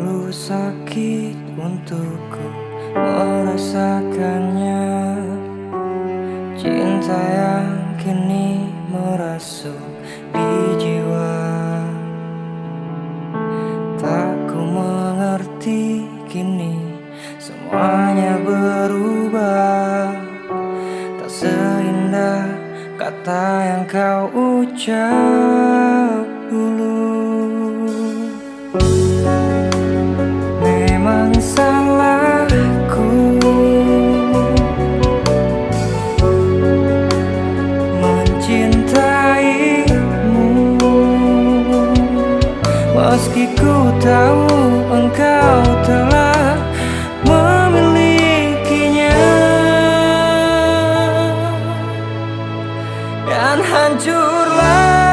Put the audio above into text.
Terlalu sakit untukku merasakannya. Cinta yang kini merasuk di jiwa. Tak ku mengerti kini semuanya berubah. Tak seindah kata yang kau ucap hancurlah.